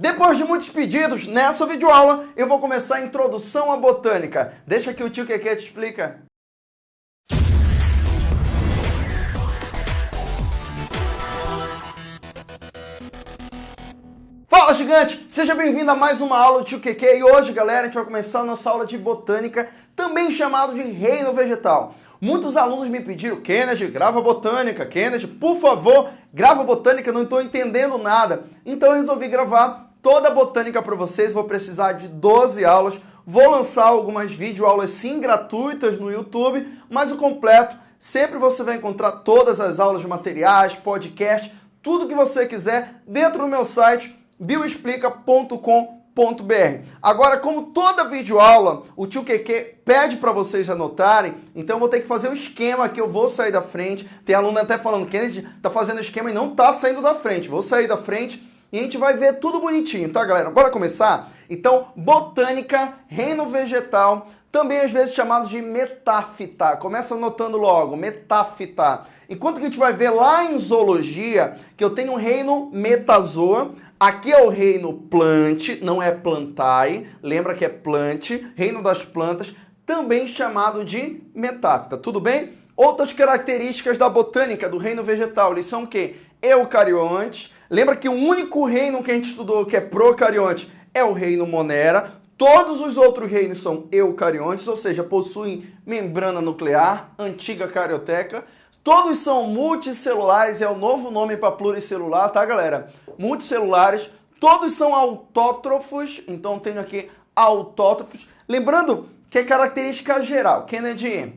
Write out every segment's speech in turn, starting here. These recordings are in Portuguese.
Depois de muitos pedidos, nessa videoaula eu vou começar a introdução à botânica. Deixa que o tio Keke te explica. Fala gigante! Seja bem-vindo a mais uma aula do tio Keke e hoje, galera, a gente vai começar a nossa aula de botânica, também chamado de reino vegetal. Muitos alunos me pediram, Kennedy, grava botânica, Kennedy, por favor, grava botânica, não estou entendendo nada. Então eu resolvi gravar toda a botânica para vocês, vou precisar de 12 aulas, vou lançar algumas videoaulas sim gratuitas no YouTube, mas o completo, sempre você vai encontrar todas as aulas, materiais, podcast, tudo que você quiser dentro do meu site bioexplica.com.br. Agora, como toda videoaula, o tio Keke pede para vocês anotarem, então eu vou ter que fazer o um esquema que eu vou sair da frente. Tem aluno até falando, Kennedy tá fazendo esquema e não tá saindo da frente. Vou sair da frente e a gente vai ver tudo bonitinho, tá, galera? Bora começar? Então, botânica, reino vegetal, também às vezes chamado de metáfita. Começa anotando logo, metáfita. Enquanto que a gente vai ver lá em zoologia que eu tenho um reino metazoa, aqui é o reino plante, não é plantae, lembra que é plante, reino das plantas, também chamado de metáfita, tudo bem? Outras características da botânica do reino vegetal, eles são o quê? Eucariontes, Lembra que o único reino que a gente estudou que é procarionte é o reino Monera. Todos os outros reinos são eucariontes, ou seja, possuem membrana nuclear, antiga carioteca. Todos são multicelulares, é o novo nome para pluricelular, tá, galera? Multicelulares. Todos são autótrofos, então tenho aqui autótrofos. Lembrando que é característica geral. Kennedy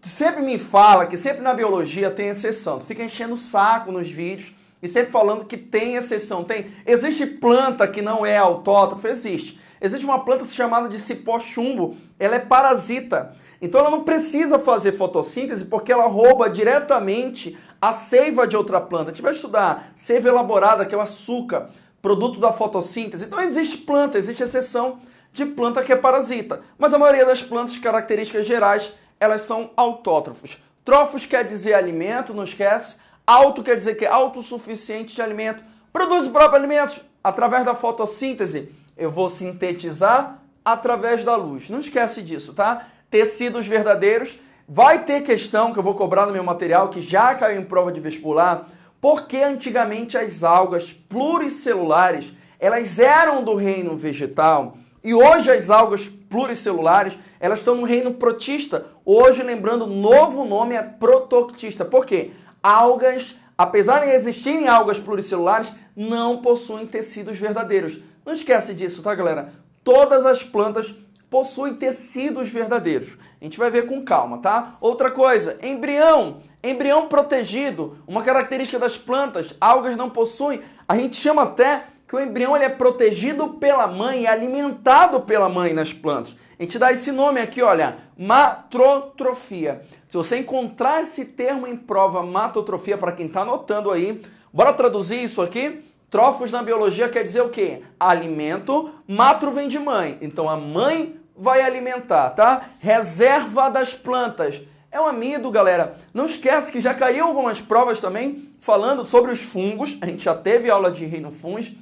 sempre me fala que sempre na biologia tem exceção. Tu fica enchendo o saco nos vídeos e sempre falando que tem exceção. Tem. Existe planta que não é autótrofa? Existe. Existe uma planta chamada de cipó chumbo, ela é parasita. Então ela não precisa fazer fotossíntese porque ela rouba diretamente a seiva de outra planta. A gente vai estudar seiva elaborada, que é o açúcar, produto da fotossíntese. Então existe planta, existe exceção de planta que é parasita. Mas a maioria das plantas, características gerais, elas são autótrofos. Trófos quer dizer alimento, não esquece. Auto quer dizer que é autossuficiente de alimento. Produz o próprio alimento através da fotossíntese. Eu vou sintetizar através da luz. Não esquece disso, tá? Tecidos verdadeiros. Vai ter questão que eu vou cobrar no meu material, que já caiu em prova de vestibular, porque antigamente as algas pluricelulares, elas eram do reino vegetal, e hoje as algas pluricelulares, elas estão no reino protista. Hoje, lembrando, o novo nome é protoctista. Por quê? Algas, apesar de existirem algas pluricelulares, não possuem tecidos verdadeiros. Não esquece disso, tá, galera? Todas as plantas possuem tecidos verdadeiros. A gente vai ver com calma, tá? Outra coisa, embrião. Embrião protegido, uma característica das plantas, algas não possuem. A gente chama até que o embrião ele é protegido pela mãe, é alimentado pela mãe nas plantas. A gente dá esse nome aqui, olha, matrotrofia. Se você encontrar esse termo em prova, matotrofia, para quem está anotando aí, bora traduzir isso aqui? Trofos na biologia quer dizer o quê? Alimento, matro vem de mãe. Então a mãe vai alimentar, tá? Reserva das plantas. É um amido, galera. Não esquece que já caiu algumas provas também falando sobre os fungos. A gente já teve aula de reino fungos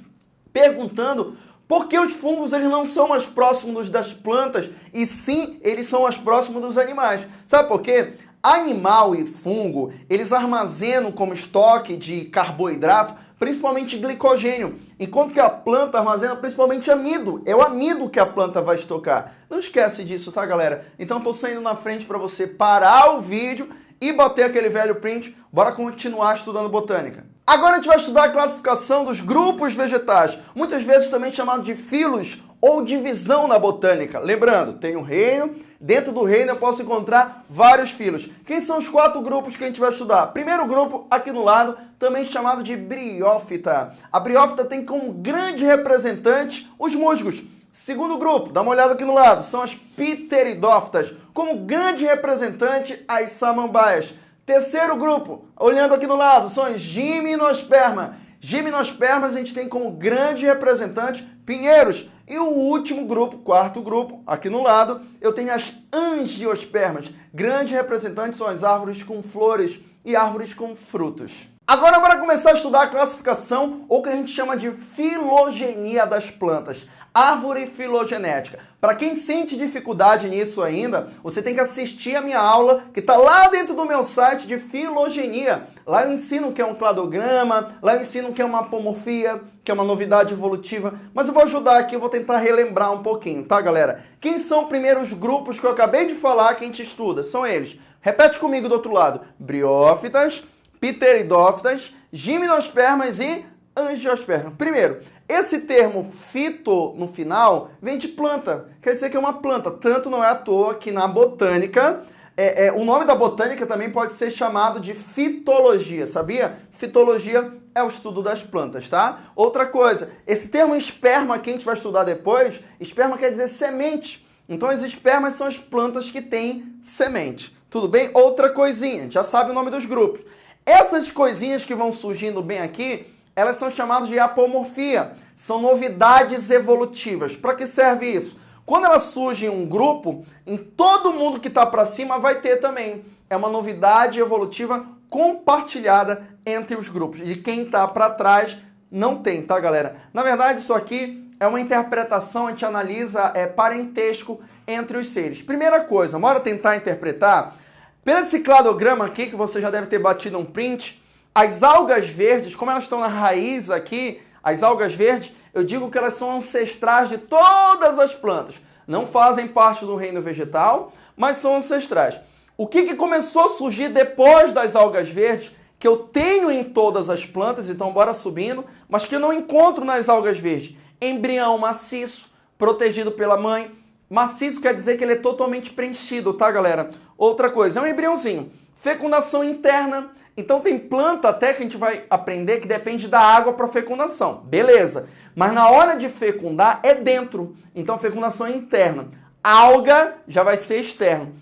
perguntando por que os fungos eles não são mais próximos das plantas e sim eles são mais próximos dos animais. Sabe por quê? Animal e fungo, eles armazenam como estoque de carboidrato principalmente glicogênio, enquanto que a planta armazena principalmente amido. É o amido que a planta vai estocar. Não esquece disso, tá, galera? Então estou saindo na frente para você parar o vídeo e bater aquele velho print. Bora continuar estudando botânica. Agora a gente vai estudar a classificação dos grupos vegetais, muitas vezes também chamado de filos ou divisão na botânica. Lembrando, tem um reino, dentro do reino eu posso encontrar vários filos. Quem são os quatro grupos que a gente vai estudar? Primeiro grupo, aqui no lado, também chamado de briófita. A briófita tem como grande representante os musgos. Segundo grupo, dá uma olhada aqui no lado, são as pteridófitas, como grande representante as samambaias. Terceiro grupo, olhando aqui no lado, são as gimnospermas. A gente tem como grande representante pinheiros. E o último grupo, quarto grupo, aqui no lado, eu tenho as angiospermas. Grandes representantes são as árvores com flores e árvores com frutos. Agora, para começar a estudar a classificação, ou que a gente chama de filogenia das plantas, árvore filogenética. Para quem sente dificuldade nisso ainda, você tem que assistir a minha aula que está lá dentro do meu site de filogenia. Lá eu ensino o que é um cladograma, lá eu ensino o que é uma apomorfia, que é uma novidade evolutiva. Mas eu vou ajudar aqui, eu vou tentar relembrar um pouquinho, tá, galera? Quem são os grupos que eu acabei de falar que a gente estuda? São eles. Repete comigo do outro lado. Briófitas, pteridófitas, gimnospermas e angiospermas. Primeiro, esse termo fito no final vem de planta, quer dizer que é uma planta. Tanto não é à toa que na botânica, é, é, o nome da botânica também pode ser chamado de fitologia, sabia? Fitologia é o estudo das plantas, tá? Outra coisa, esse termo esperma que a gente vai estudar depois, esperma quer dizer semente. Então as espermas são as plantas que têm semente. Tudo bem? Outra coisinha, já sabe o nome dos grupos. Essas coisinhas que vão surgindo bem aqui, elas são chamadas de apomorfia. São novidades evolutivas. Para que serve isso? Quando ela surge em um grupo, em todo mundo que está para cima vai ter também. É uma novidade evolutiva compartilhada entre os grupos. De quem está para trás não tem, tá, galera? Na verdade, isso aqui é uma interpretação, a gente analisa é, parentesco entre os seres. Primeira coisa, bora tentar interpretar pelo esse cladograma aqui, que você já deve ter batido um print, as algas verdes, como elas estão na raiz aqui, as algas verdes, eu digo que elas são ancestrais de todas as plantas. Não fazem parte do reino vegetal, mas são ancestrais. O que, que começou a surgir depois das algas verdes, que eu tenho em todas as plantas, então bora subindo, mas que eu não encontro nas algas verdes? Embrião maciço, protegido pela mãe, Maciço quer dizer que ele é totalmente preenchido, tá, galera? Outra coisa, é um embriãozinho. Fecundação interna. Então tem planta até que a gente vai aprender que depende da água para fecundação. Beleza. Mas na hora de fecundar é dentro. Então fecundação é interna. Alga já vai ser externo.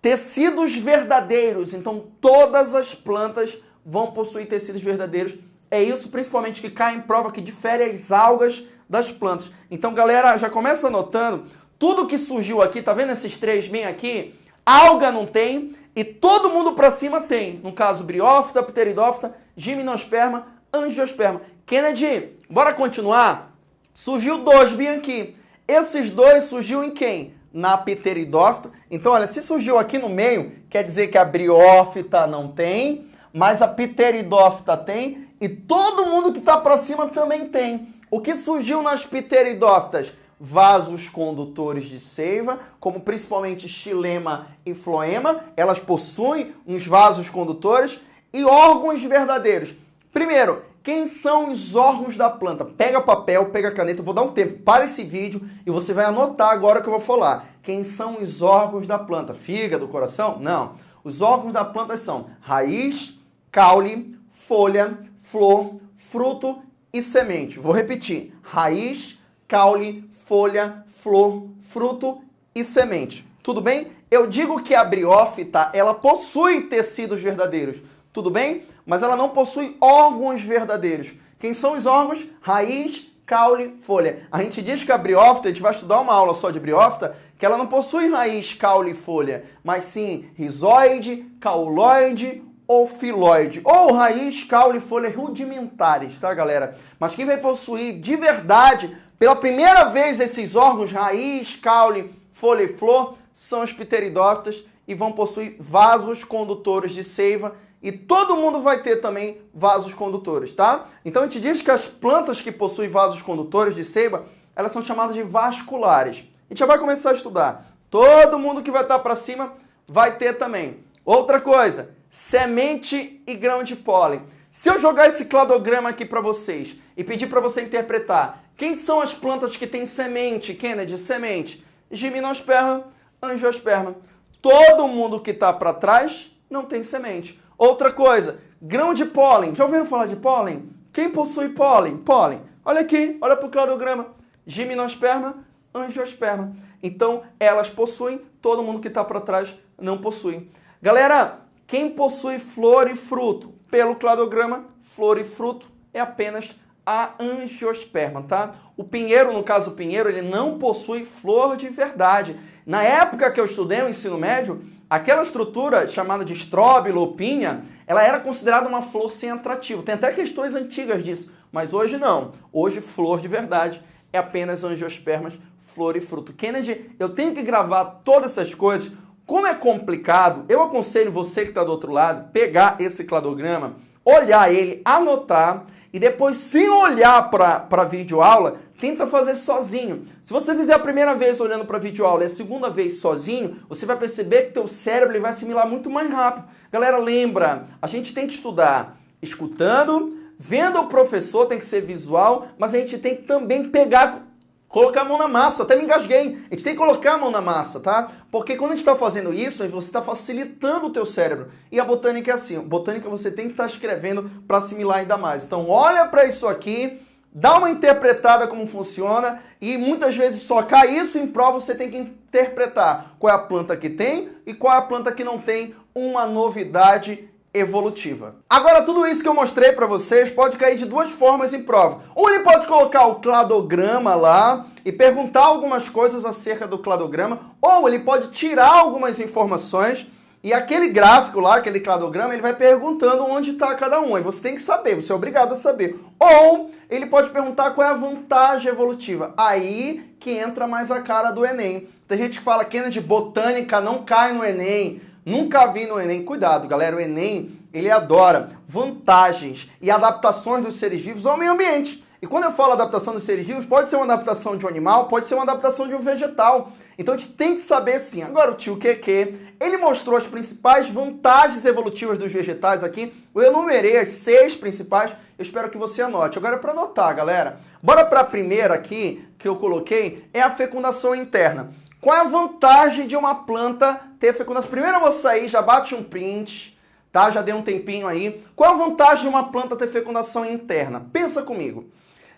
Tecidos verdadeiros. Então todas as plantas vão possuir tecidos verdadeiros. É isso principalmente que cai em prova que difere as algas das plantas. Então, galera, já começa anotando tudo que surgiu aqui, tá vendo esses três bem aqui? Alga não tem e todo mundo para cima tem. No caso, briófita, pteridófita, gimnosperma, angiosperma. Kennedy, bora continuar? Surgiu dois bem aqui. Esses dois surgiu em quem? Na pteridófita. Então, olha, se surgiu aqui no meio, quer dizer que a briófita não tem, mas a pteridófita tem e todo mundo que está para cima também tem. O que surgiu nas pteridófitas? Vasos condutores de seiva, como principalmente xilema e floema, elas possuem uns vasos condutores e órgãos verdadeiros. Primeiro, quem são os órgãos da planta? Pega papel, pega caneta, vou dar um tempo para esse vídeo e você vai anotar agora que eu vou falar. Quem são os órgãos da planta? Fígado, coração? Não. Os órgãos da planta são raiz, caule, folha, flor, fruto e semente. Vou repetir. Raiz, caule, folha, flor, fruto e semente. Tudo bem? Eu digo que a briófita, ela possui tecidos verdadeiros. Tudo bem? Mas ela não possui órgãos verdadeiros. Quem são os órgãos? Raiz, caule, folha. A gente diz que a briófita, a gente vai estudar uma aula só de briófita, que ela não possui raiz, caule e folha, mas sim rizoide, cauloide ou filoide, ou raiz, caule e folha rudimentares, tá, galera? Mas quem vai possuir de verdade pela primeira vez, esses órgãos, raiz, caule, folha e flor, são os pteridófitas e vão possuir vasos condutores de seiva e todo mundo vai ter também vasos condutores, tá? Então a gente diz que as plantas que possuem vasos condutores de seiva, elas são chamadas de vasculares. A gente já vai começar a estudar. Todo mundo que vai estar para cima vai ter também. Outra coisa, semente e grão de pólen. Se eu jogar esse cladograma aqui para vocês e pedir para você interpretar quem são as plantas que têm semente, Kennedy, semente? Gimnosperma, angiosperma. Todo mundo que está para trás não tem semente. Outra coisa, grão de pólen. Já ouviram falar de pólen? Quem possui pólen? Pólen. Olha aqui, olha para o cladograma. Gimnosperma, angiosperma. Então, elas possuem, todo mundo que está para trás não possui. Galera, quem possui flor e fruto? Pelo cladograma, flor e fruto é apenas a angiosperma, tá? O pinheiro, no caso o pinheiro, ele não possui flor de verdade. Na época que eu estudei o ensino médio, aquela estrutura chamada de estróbilo ou pinha, ela era considerada uma flor sem atrativo. Tem até questões antigas disso, mas hoje não. Hoje flor de verdade é apenas angiospermas, flor e fruto. Kennedy, eu tenho que gravar todas essas coisas. Como é complicado, eu aconselho você que está do outro lado, pegar esse cladograma, olhar ele, anotar e depois, sem olhar para a videoaula, tenta fazer sozinho. Se você fizer a primeira vez olhando para a videoaula e a segunda vez sozinho, você vai perceber que teu cérebro vai assimilar muito mais rápido. Galera, lembra, a gente tem que estudar escutando, vendo o professor, tem que ser visual, mas a gente tem que também pegar colocar a mão na massa, até me engasguei. A gente tem que colocar a mão na massa, tá? Porque quando a gente está fazendo isso, você está facilitando o teu cérebro. E a botânica é assim, botânica você tem que estar tá escrevendo para assimilar ainda mais. Então olha para isso aqui, dá uma interpretada como funciona e muitas vezes só cai isso em prova, você tem que interpretar qual é a planta que tem e qual é a planta que não tem uma novidade evolutiva. Agora, tudo isso que eu mostrei para vocês pode cair de duas formas em prova. Ou ele pode colocar o cladograma lá e perguntar algumas coisas acerca do cladograma, ou ele pode tirar algumas informações e aquele gráfico lá, aquele cladograma, ele vai perguntando onde está cada um. E você tem que saber, você é obrigado a saber. Ou ele pode perguntar qual é a vantagem evolutiva. Aí que entra mais a cara do Enem. Tem gente que fala que de botânica não cai no Enem. Nunca vi no Enem. Cuidado, galera. O Enem, ele adora vantagens e adaptações dos seres vivos ao meio ambiente. E quando eu falo adaptação dos seres vivos, pode ser uma adaptação de um animal, pode ser uma adaptação de um vegetal. Então a gente tem que saber sim. Agora o tio Keke, ele mostrou as principais vantagens evolutivas dos vegetais aqui. Eu enumerei as seis principais, eu espero que você anote. Agora é para anotar, galera. Bora para a primeira aqui, que eu coloquei, é a fecundação interna. Qual é a vantagem de uma planta ter fecundação? Primeiro eu vou sair, já bate um print, tá? Já dei um tempinho aí. Qual a vantagem de uma planta ter fecundação interna? Pensa comigo.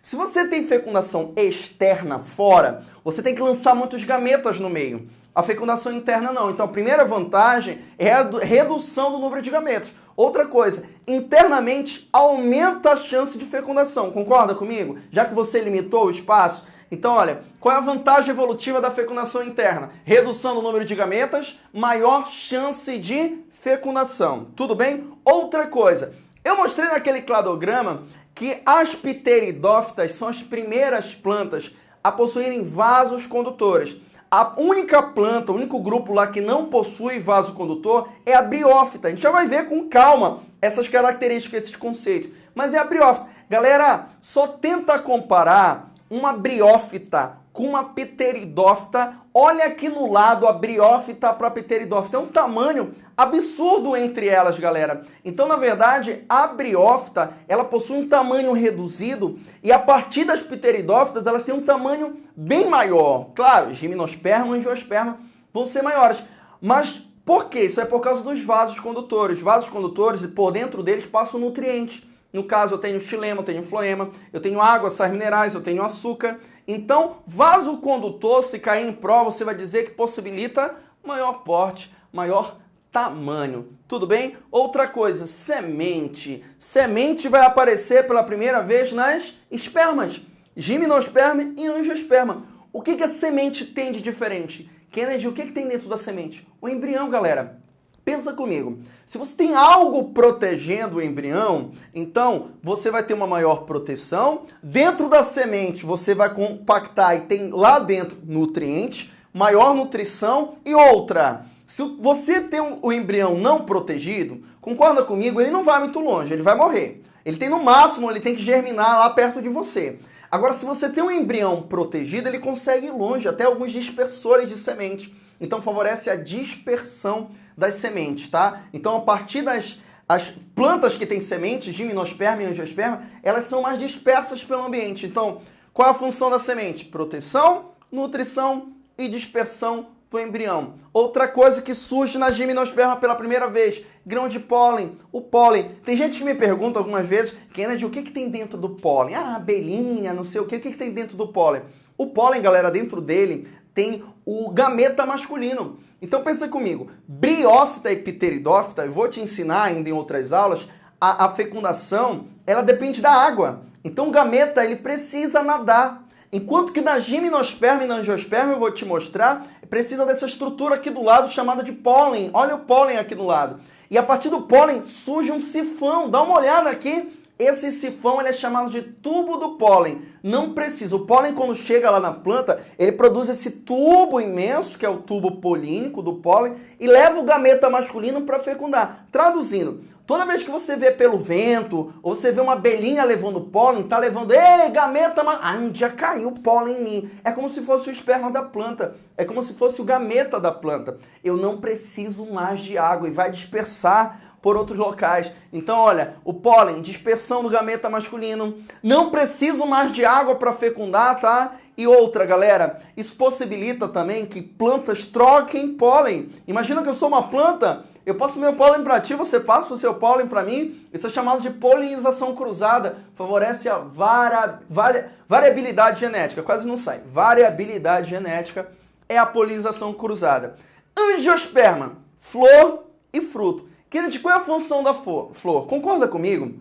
Se você tem fecundação externa fora, você tem que lançar muitos gametas no meio. A fecundação interna não. Então a primeira vantagem é a redução do número de gametas. Outra coisa, internamente aumenta a chance de fecundação. Concorda comigo? Já que você limitou o espaço, então, olha, qual é a vantagem evolutiva da fecundação interna? Redução do número de gametas, maior chance de fecundação. Tudo bem? Outra coisa, eu mostrei naquele cladograma que as pteridófitas são as primeiras plantas a possuírem vasos condutores. A única planta, o único grupo lá que não possui vaso condutor é a briófita. A gente já vai ver com calma essas características, esses conceitos. Mas é a briófita. Galera, só tenta comparar uma briófita com uma pteridófita. Olha aqui no lado a briófita para a pteridófita. É um tamanho absurdo entre elas, galera. Então, na verdade, a briófita, ela possui um tamanho reduzido e a partir das pteridófitas, elas têm um tamanho bem maior. Claro, gimnosperma e angiosperma vão ser maiores. Mas por quê? Isso é por causa dos vasos condutores. Os vasos condutores, por dentro deles, passam nutrientes. No caso, eu tenho xilema, eu tenho floema, eu tenho água, sais minerais, eu tenho açúcar. Então, vaso condutor, se cair em prova, você vai dizer que possibilita maior porte, maior tamanho. Tudo bem? Outra coisa, semente. Semente vai aparecer pela primeira vez nas espermas. Gimnosperma e angiosperma. O que, que a semente tem de diferente? Kennedy, o que, que tem dentro da semente? O embrião, galera. Pensa comigo, se você tem algo protegendo o embrião, então você vai ter uma maior proteção. Dentro da semente você vai compactar e tem lá dentro nutrientes, maior nutrição e outra. Se você tem o embrião não protegido, concorda comigo, ele não vai muito longe, ele vai morrer. Ele tem no máximo, ele tem que germinar lá perto de você. Agora, se você tem um embrião protegido, ele consegue ir longe, até alguns dispersores de semente. Então favorece a dispersão das sementes, tá? Então, a partir das as plantas que têm sementes, gimnosperma e angiosperma, elas são mais dispersas pelo ambiente. Então, qual é a função da semente? Proteção, nutrição e dispersão do embrião. Outra coisa que surge na gimnosperma pela primeira vez, grão de pólen, o pólen. Tem gente que me pergunta algumas vezes, Kennedy, o que, que tem dentro do pólen? Ah, abelhinha, não sei o que, o que, que tem dentro do pólen? O pólen, galera, dentro dele tem o gameta masculino. Então pensa comigo, briófita e pteridófita, eu vou te ensinar ainda em outras aulas, a, a fecundação, ela depende da água. Então o gameta ele precisa nadar. Enquanto que na gimnosperma e na angiosperma, eu vou te mostrar, precisa dessa estrutura aqui do lado chamada de pólen. Olha o pólen aqui do lado. E a partir do pólen surge um sifão. Dá uma olhada aqui. Esse sifão ele é chamado de tubo do pólen. Não precisa. O pólen, quando chega lá na planta, ele produz esse tubo imenso, que é o tubo polínico do pólen, e leva o gameta masculino para fecundar. Traduzindo, Toda vez que você vê pelo vento, ou você vê uma abelhinha levando pólen, tá levando, ei, gameta, mas... ah, já caiu pólen em mim. É como se fosse o esperma da planta, é como se fosse o gameta da planta. Eu não preciso mais de água e vai dispersar por outros locais. Então, olha, o pólen, dispersão do gameta masculino, não preciso mais de água para fecundar, tá? E outra, galera, isso possibilita também que plantas troquem pólen. Imagina que eu sou uma planta, eu passo meu pólen para ti, você passa o seu pólen para mim. Isso é chamado de polinização cruzada. Favorece a vari, variabilidade genética. Quase não sai. Variabilidade genética é a polinização cruzada. Angiosperma, flor e fruto. Kennedy, qual é a função da flor? Concorda comigo?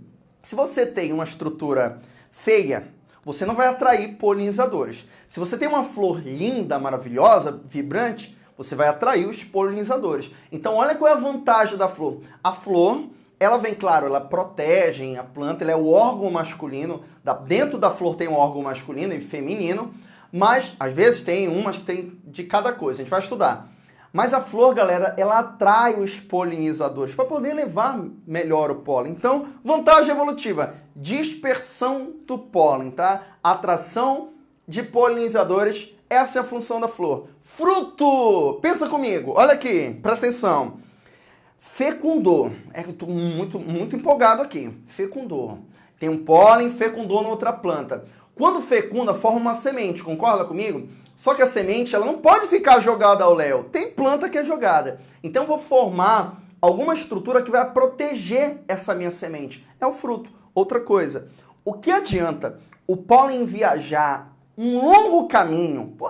Se você tem uma estrutura feia, você não vai atrair polinizadores. Se você tem uma flor linda, maravilhosa, vibrante, você vai atrair os polinizadores. Então, olha qual é a vantagem da flor. A flor, ela vem, claro, ela protege a planta, ela é o órgão masculino. Dentro da flor tem um órgão masculino e feminino, mas às vezes tem umas que tem de cada coisa. A gente vai estudar. Mas a flor, galera, ela atrai os polinizadores para poder levar melhor o pólen. Então, vantagem evolutiva, dispersão do pólen, tá? Atração de polinizadores, essa é a função da flor. Fruto! Pensa comigo, olha aqui, presta atenção. Fecundou, é eu tô muito, muito empolgado aqui. Fecundou. Tem um pólen, fecundou na outra planta. Quando fecunda, forma uma semente, concorda comigo? Só que a semente ela não pode ficar jogada ao léu. Tem planta que é jogada. Então eu vou formar alguma estrutura que vai proteger essa minha semente. É o fruto. Outra coisa, o que adianta o pólen viajar um longo caminho? Pô,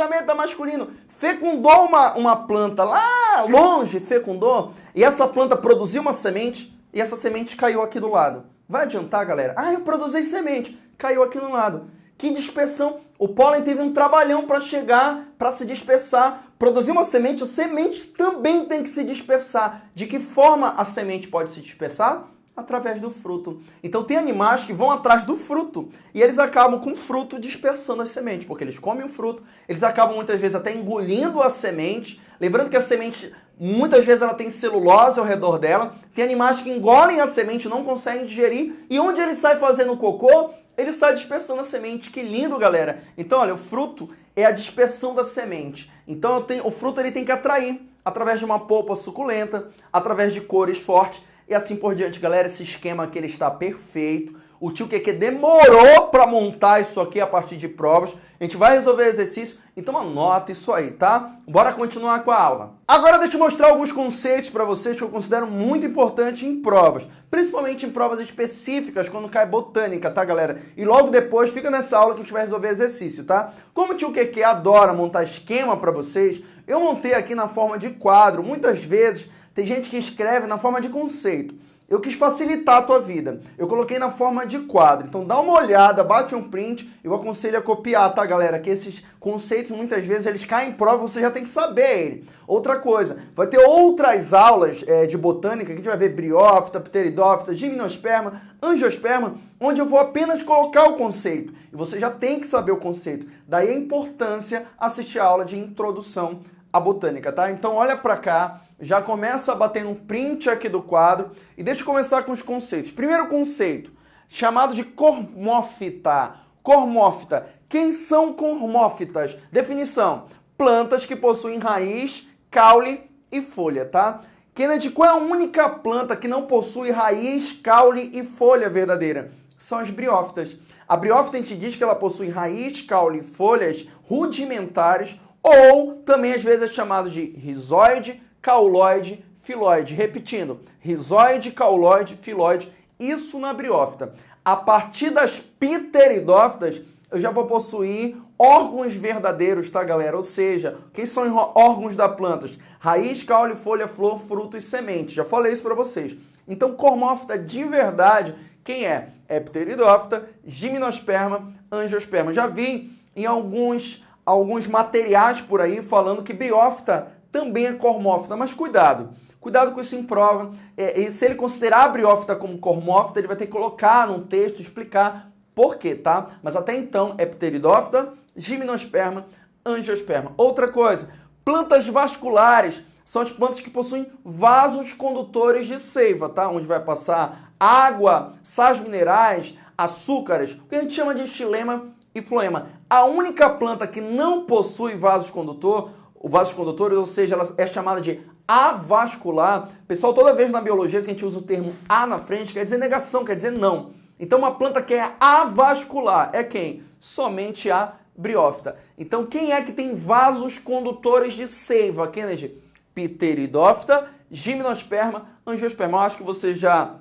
gameta masculino fecundou uma, uma planta lá longe, fecundou, e essa planta produziu uma semente e essa semente caiu aqui do lado. Vai adiantar, galera? Ah, eu produzi semente, caiu aqui no lado. Que dispersão! O pólen teve um trabalhão para chegar, para se dispersar. Produzir uma semente, a semente também tem que se dispersar. De que forma a semente pode se dispersar? Através do fruto. Então tem animais que vão atrás do fruto e eles acabam com o fruto dispersando as sementes, porque eles comem o fruto, eles acabam muitas vezes até engolindo a semente. Lembrando que a semente Muitas vezes ela tem celulose ao redor dela. Tem animais que engolem a semente, não conseguem digerir. E onde ele sai fazendo cocô, ele sai dispersando a semente. Que lindo, galera. Então, olha, o fruto é a dispersão da semente. Então, tenho, o fruto ele tem que atrair através de uma polpa suculenta, através de cores fortes e assim por diante. Galera, esse esquema aqui ele está perfeito. O tio QQ demorou para montar isso aqui a partir de provas. A gente vai resolver exercício, então anota isso aí, tá? Bora continuar com a aula. Agora deixa eu mostrar alguns conceitos para vocês que eu considero muito importante em provas, principalmente em provas específicas, quando cai botânica, tá, galera? E logo depois fica nessa aula que a gente vai resolver exercício, tá? Como o tio QQ adora montar esquema para vocês, eu montei aqui na forma de quadro. Muitas vezes tem gente que escreve na forma de conceito. Eu quis facilitar a tua vida. Eu coloquei na forma de quadro. Então dá uma olhada, bate um print. Eu aconselho a copiar, tá, galera? Que esses conceitos muitas vezes eles caem em prova, você já tem que saber ele. Outra coisa, vai ter outras aulas é, de botânica que a gente vai ver briófita, pteridófita, gimnosperma, angiosperma, onde eu vou apenas colocar o conceito. E você já tem que saber o conceito. Daí a importância assistir a aula de introdução à botânica, tá? Então olha para cá já começa bater um print aqui do quadro e deixa eu começar com os conceitos. Primeiro conceito, chamado de cormófita. Cormófita. Quem são cormófitas? Definição: plantas que possuem raiz, caule e folha, tá? Kennedy, qual é a única planta que não possui raiz, caule e folha verdadeira? São as briófitas. A briófita a gente diz que ela possui raiz, caule e folhas rudimentares ou também às vezes é chamado de rizoide, cauloide, filóide. Repetindo, rizoide, cauloide, filóide, isso na briófita. A partir das pteridófitas, eu já vou possuir órgãos verdadeiros, tá, galera? Ou seja, quem são órgãos da planta? Raiz, caule, folha, flor, fruto e semente. Já falei isso para vocês. Então, cormófita de verdade, quem é? É pteridófita, gimnosperma, angiosperma. Já vi em alguns, alguns materiais por aí falando que briófita também é cormófita, mas cuidado. Cuidado com isso em prova. É, se ele considerar a briófita como cormófita, ele vai ter que colocar num texto, explicar por quê, tá? Mas até então é pteridófita, gimnosperma, angiosperma. Outra coisa, plantas vasculares são as plantas que possuem vasos condutores de seiva, tá? Onde vai passar água, sais minerais, açúcares, o que a gente chama de xilema e floema. A única planta que não possui vasos condutor, o vasos condutores, ou seja, ela é chamada de avascular. Pessoal, toda vez na biologia que a gente usa o termo a na frente, quer dizer negação, quer dizer não. Então uma planta que é avascular é quem? Somente a briófita. Então quem é que tem vasos condutores de seiva, Kennedy? Pteridófita, gimnosperma, angiosperma. Eu acho que você já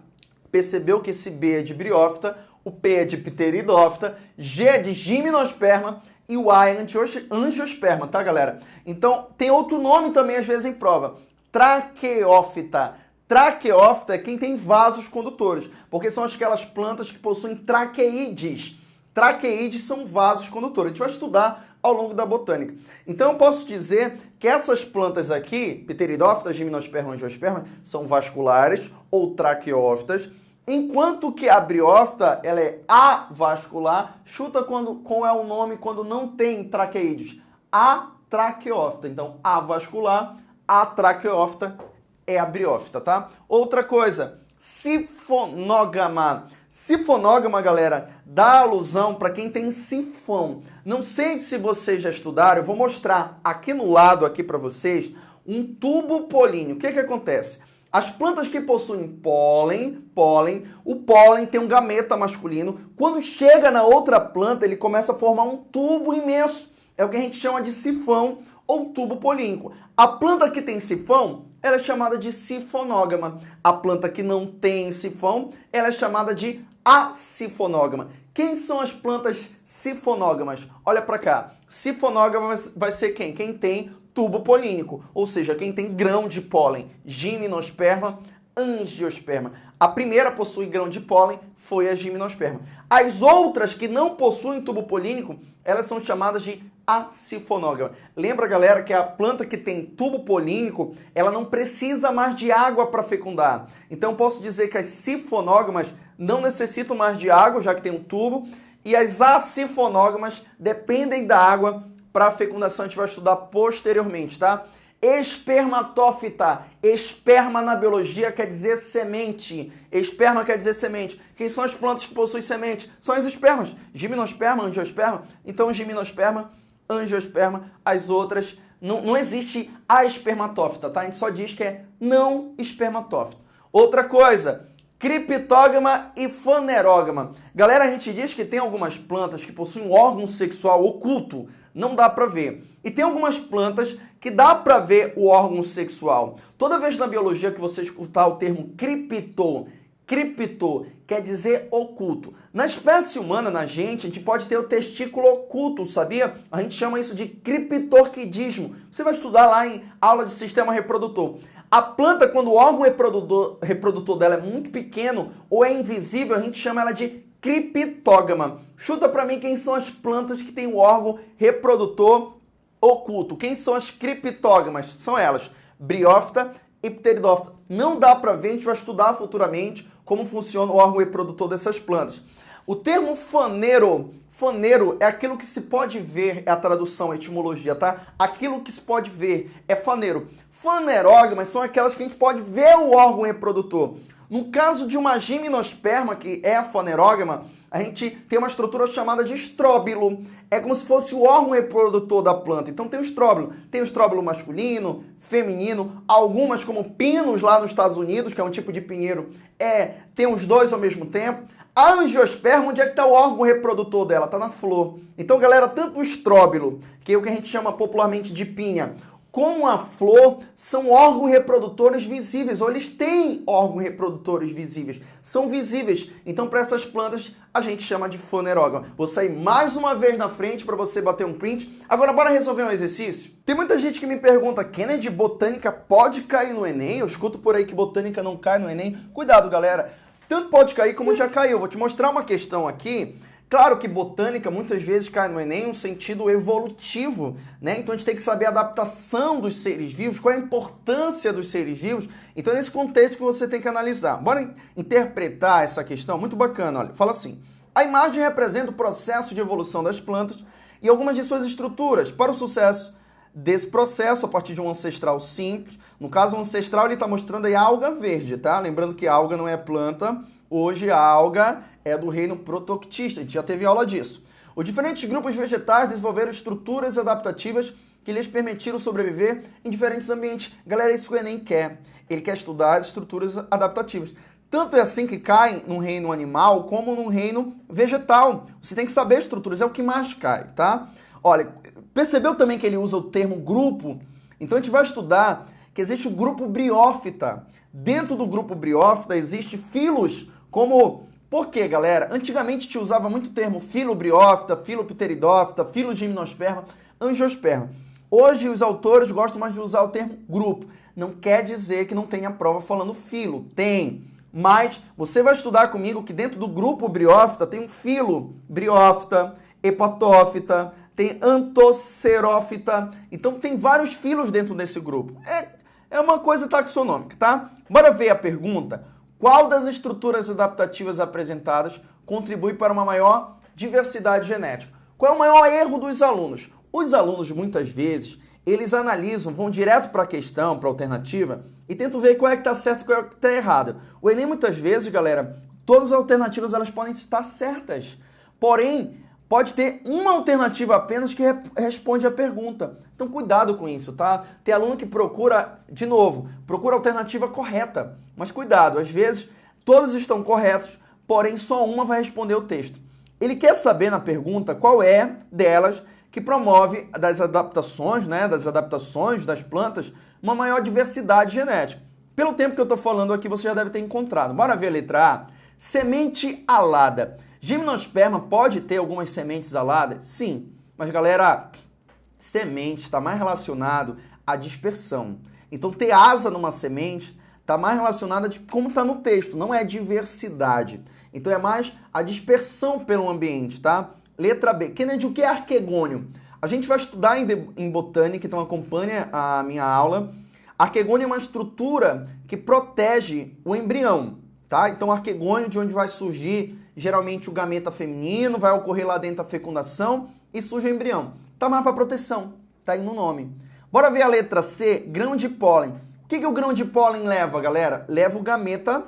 percebeu que esse B é de briófita, o P é de pteridófita, G é de gimnosperma e o A é angiosperma, tá, galera? Então, tem outro nome também, às vezes, em prova. Traqueófita. Traqueófita é quem tem vasos condutores, porque são aquelas plantas que possuem traqueídes. Traqueídes são vasos condutores. A gente vai estudar ao longo da botânica. Então eu posso dizer que essas plantas aqui, pteridófitas, gimnosperma, angiosperma, são vasculares ou traqueófitas, enquanto que a briófita, ela é avascular, chuta quando, qual é o nome quando não tem traqueídes. Atraqueófita. Então, avascular, atraqueófita é a briófita, tá? Outra coisa, sifonógama. Sifonógama, galera, dá alusão para quem tem sifão. Não sei se vocês já estudaram, eu vou mostrar aqui no lado aqui para vocês um tubo políneo. O que que acontece? As plantas que possuem pólen, pólen, o pólen tem um gameta masculino. Quando chega na outra planta, ele começa a formar um tubo imenso. É o que a gente chama de sifão ou tubo polínico. A planta que tem sifão, ela é chamada de sifonógama. A planta que não tem sifão, ela é chamada de acifonógama. Quem são as plantas sifonógamas? Olha para cá. Sifonógama vai ser quem? Quem tem tubo polínico, ou seja, quem tem grão de pólen, gimnosperma, angiosperma. A primeira possui grão de pólen foi a gimnosperma. As outras que não possuem tubo polínico, elas são chamadas de acifonógama. Lembra, galera, que a planta que tem tubo polínico, ela não precisa mais de água para fecundar. Então, posso dizer que as sifonógamas não necessitam mais de água, já que tem um tubo, e as acifonógamas dependem da água para a fecundação, a gente vai estudar posteriormente, tá? Espermatófita. Esperma na biologia quer dizer semente. Esperma quer dizer semente. Quem são as plantas que possuem semente? São as espermas. Gimnosperma, angiosperma. Então, gimnosperma, angiosperma, as outras. Não, não existe a espermatófita, tá? A gente só diz que é não espermatófita. Outra coisa, criptógama e fanerógama. Galera, a gente diz que tem algumas plantas que possuem um órgão sexual oculto, não dá para ver. E tem algumas plantas que dá para ver o órgão sexual. Toda vez na biologia que você escutar o termo cripto, cripto quer dizer oculto. Na espécie humana, na gente, a gente pode ter o testículo oculto, sabia? A gente chama isso de criptorquidismo. Você vai estudar lá em aula de sistema reprodutor. A planta, quando o órgão reprodutor, reprodutor dela é muito pequeno ou é invisível, a gente chama ela de criptógama. Chuta para mim quem são as plantas que têm o órgão reprodutor oculto. Quem são as criptógamas? São elas, briófita e pteridófita. Não dá para ver, a gente vai estudar futuramente como funciona o órgão reprodutor dessas plantas. O termo faneiro Faneiro é aquilo que se pode ver, é a tradução, a etimologia, tá? Aquilo que se pode ver é faneiro. Fanerógamas são aquelas que a gente pode ver o órgão reprodutor. No caso de uma gimnosperma, que é a fanerógama, a gente tem uma estrutura chamada de estróbilo. É como se fosse o órgão reprodutor da planta. Então tem o estróbilo. Tem o estróbilo masculino, feminino, algumas como pinos lá nos Estados Unidos, que é um tipo de pinheiro, é, tem os dois ao mesmo tempo. A angiosperma, onde é que está o órgão reprodutor dela? Está na flor. Então, galera, tanto o estróbilo, que é o que a gente chama popularmente de pinha, como a flor, são órgãos reprodutores visíveis, ou eles têm órgãos reprodutores visíveis, são visíveis. Então, para essas plantas, a gente chama de fanerógama. Vou sair mais uma vez na frente para você bater um print. Agora, bora resolver um exercício? Tem muita gente que me pergunta, Kennedy, botânica pode cair no Enem? Eu escuto por aí que botânica não cai no Enem. Cuidado, galera. Tanto pode cair como já caiu. Vou te mostrar uma questão aqui. Claro que botânica muitas vezes cai no Enem um sentido evolutivo, né? Então a gente tem que saber a adaptação dos seres vivos, qual é a importância dos seres vivos. Então é nesse contexto que você tem que analisar. Bora interpretar essa questão? Muito bacana, olha. Fala assim, a imagem representa o processo de evolução das plantas e algumas de suas estruturas. Para o sucesso desse processo, a partir de um ancestral simples, no caso o ancestral ele está mostrando aí alga verde, tá? Lembrando que alga não é planta, Hoje a alga é do reino protoctista, a gente já teve aula disso. Os diferentes grupos vegetais desenvolveram estruturas adaptativas que lhes permitiram sobreviver em diferentes ambientes. Galera, isso que o Enem quer. Ele quer estudar as estruturas adaptativas. Tanto é assim que cai no reino animal como no reino vegetal. Você tem que saber as estruturas, é o que mais cai, tá? Olha, percebeu também que ele usa o termo grupo? Então a gente vai estudar que existe o grupo briófita. Dentro do grupo briófita existe filos como, por quê, galera? Antigamente te usava muito o termo filobriófita, filopteridófita, filogimnosperma, angiosperma. Hoje os autores gostam mais de usar o termo grupo. Não quer dizer que não tenha prova falando filo, tem. Mas você vai estudar comigo que dentro do grupo briófita tem um filo briófita, hepatófita, tem antocerófita. Então tem vários filos dentro desse grupo. É, é uma coisa taxonômica, tá? Bora ver a pergunta. Qual das estruturas adaptativas apresentadas contribui para uma maior diversidade genética? Qual é o maior erro dos alunos? Os alunos, muitas vezes, eles analisam, vão direto para a questão, para a alternativa, e tentam ver qual é que está certo e qual é que está errado. O Enem, muitas vezes, galera, todas as alternativas elas podem estar certas. Porém, pode ter uma alternativa apenas que responde a pergunta. Então cuidado com isso, tá? Tem aluno que procura, de novo, procura a alternativa correta. Mas cuidado, às vezes todas estão corretas, porém só uma vai responder o texto. Ele quer saber na pergunta qual é delas que promove das adaptações, né, das adaptações das plantas, uma maior diversidade genética. Pelo tempo que eu estou falando aqui, você já deve ter encontrado. Bora ver a letra A. Semente alada. Gimnosperma pode ter algumas sementes aladas? Sim, mas galera, semente está mais relacionado à dispersão. Então ter asa numa semente está mais relacionada de como está no texto, não é diversidade. Então é mais a dispersão pelo ambiente, tá? Letra B. Kennedy, o que é arquegônio? A gente vai estudar em, em botânica, então acompanhe a minha aula. Arquegônio é uma estrutura que protege o embrião, tá? Então arquegônio de onde vai surgir geralmente o gameta feminino, vai ocorrer lá dentro a fecundação e surge o embrião. Tá mais para proteção, tá aí no nome. Bora ver a letra C, grão de pólen. O que, que o grão de pólen leva, galera? Leva o gameta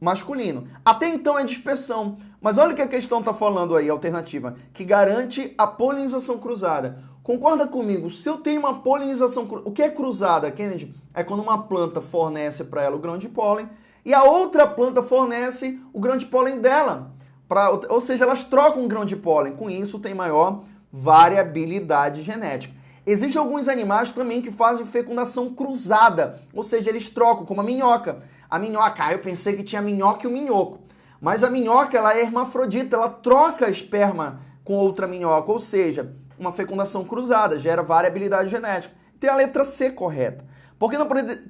masculino. Até então é dispersão. Mas olha o que a questão está falando aí, alternativa, que garante a polinização cruzada. Concorda comigo? Se eu tenho uma polinização o que é cruzada, Kennedy? É quando uma planta fornece para ela o grão de pólen e a outra planta fornece o grão de pólen dela. Pra, ou seja, elas trocam um grão de pólen. Com isso, tem maior variabilidade genética. Existem alguns animais também que fazem fecundação cruzada, ou seja, eles trocam, como a minhoca. A minhoca, ah, eu pensei que tinha a minhoca e o minhoco. Mas a minhoca, ela é hermafrodita, ela troca esperma com outra minhoca, ou seja, uma fecundação cruzada, gera variabilidade genética. Tem a letra C correta. Por que não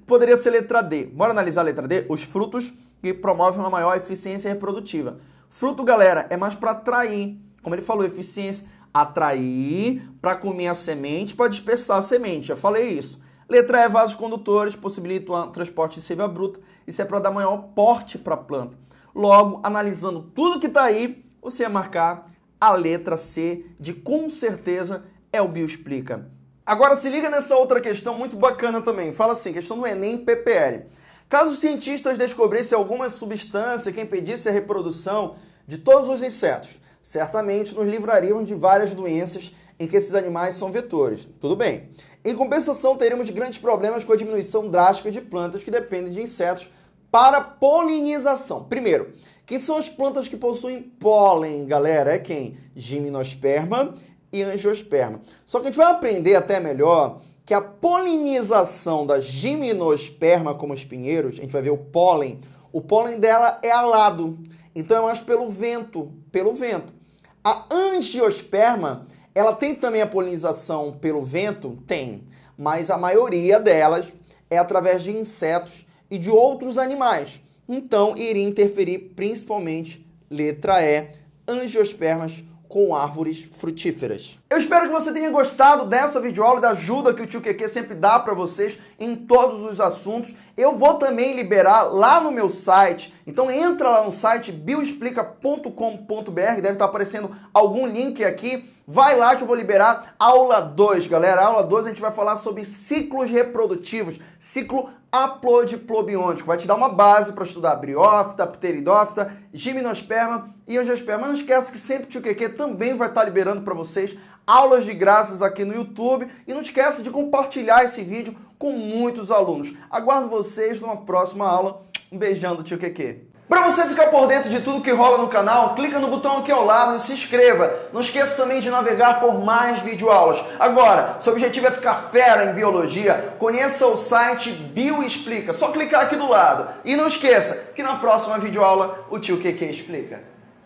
poderia ser letra D? Bora analisar a letra D? Os frutos que promovem uma maior eficiência reprodutiva. Fruto, galera, é mais para atrair. Como ele falou, eficiência, atrair para comer a semente, para dispersar a semente. Já falei isso. Letra E, vasos condutores, possibilitam o transporte de seiva bruta. Isso é para dar maior porte para a planta. Logo, analisando tudo que está aí, você vai marcar a letra C de com certeza é o Bioexplica. Agora se liga nessa outra questão muito bacana também. Fala assim, questão do Enem PPL. Caso os cientistas descobrissem alguma substância que impedisse a reprodução de todos os insetos, certamente nos livrariam de várias doenças em que esses animais são vetores. Tudo bem. Em compensação, teríamos grandes problemas com a diminuição drástica de plantas que dependem de insetos para polinização. Primeiro, quem são as plantas que possuem pólen, galera? É quem? Gimnosperma e angiosperma. Só que a gente vai aprender até melhor que a polinização da gimnosperma, como os pinheiros, a gente vai ver o pólen, o pólen dela é alado, então é mais pelo vento, pelo vento. A angiosperma, ela tem também a polinização pelo vento? Tem, mas a maioria delas é através de insetos e de outros animais. então iria interferir principalmente, letra E, angiospermas com árvores frutíferas. Eu espero que você tenha gostado dessa videoaula e da ajuda que o tio Keke sempre dá para vocês em todos os assuntos. Eu vou também liberar lá no meu site, então entra lá no site bioexplica.com.br, deve estar aparecendo algum link aqui. Vai lá que eu vou liberar aula 2, galera. Aula 2 a gente vai falar sobre ciclos reprodutivos, ciclo aplodiplobiôntico. Vai te dar uma base para estudar briófita, pteridófita, gimnosperma e angiosperma. Não esquece que sempre Tio Keke também vai estar liberando para vocês aulas de graças aqui no YouTube. E não esquece de compartilhar esse vídeo com muitos alunos. Aguardo vocês numa próxima aula. Um beijão do Tio Keke. Para você ficar por dentro de tudo que rola no canal, clica no botão aqui ao lado e se inscreva. Não esqueça também de navegar por mais videoaulas. Agora, seu objetivo é ficar fera em biologia, conheça o site Bioexplica. Só clicar aqui do lado. E não esqueça que na próxima videoaula o tio Keke explica.